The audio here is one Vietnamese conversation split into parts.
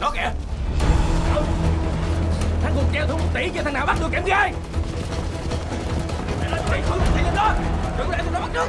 Đó kìa. Thằng cùng treo thua một tỷ cho thằng nào bắt được kẻm gai Mày lên chạy lên tỷ lên đó. Đừng để tụi nó bắt được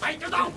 Mày cho tao